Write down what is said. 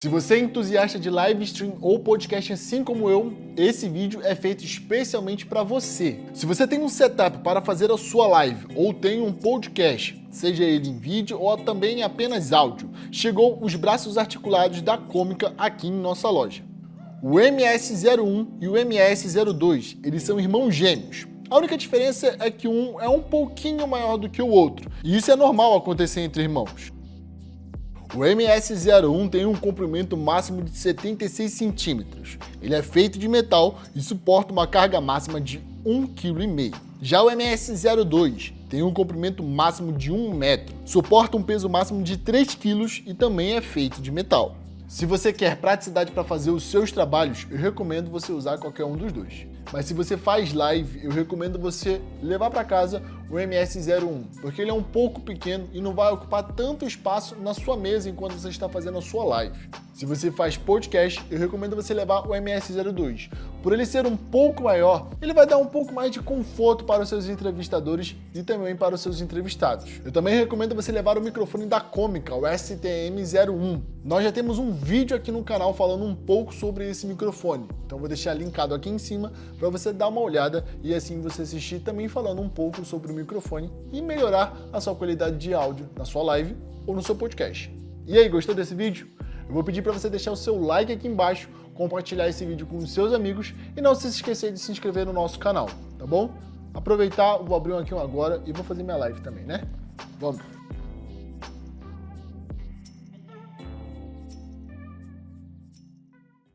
Se você é entusiasta de live stream ou podcast assim como eu, esse vídeo é feito especialmente para você. Se você tem um setup para fazer a sua live ou tem um podcast, seja ele em vídeo ou também apenas áudio, chegou os braços articulados da Cômica aqui em nossa loja. O MS01 e o MS02, eles são irmãos gêmeos. A única diferença é que um é um pouquinho maior do que o outro, e isso é normal acontecer entre irmãos. O MS-01 tem um comprimento máximo de 76 centímetros. Ele é feito de metal e suporta uma carga máxima de 1,5 kg. Já o MS-02 tem um comprimento máximo de 1 metro, suporta um peso máximo de 3 kg e também é feito de metal. Se você quer praticidade para fazer os seus trabalhos, eu recomendo você usar qualquer um dos dois. Mas se você faz live, eu recomendo você levar para casa o MS01, porque ele é um pouco pequeno e não vai ocupar tanto espaço na sua mesa enquanto você está fazendo a sua live. Se você faz podcast, eu recomendo você levar o MS02. Por ele ser um pouco maior, ele vai dar um pouco mais de conforto para os seus entrevistadores e também para os seus entrevistados. Eu também recomendo você levar o microfone da Cômica, o STM01. Nós já temos um vídeo aqui no canal falando um pouco sobre esse microfone, então vou deixar linkado aqui em cima para você dar uma olhada e assim você assistir também falando um pouco sobre o microfone e melhorar a sua qualidade de áudio na sua live ou no seu podcast. E aí, gostou desse vídeo? Eu vou pedir para você deixar o seu like aqui embaixo, compartilhar esse vídeo com os seus amigos e não se esquecer de se inscrever no nosso canal, tá bom? Aproveitar, vou abrir um aqui um agora e vou fazer minha live também, né? Vamos!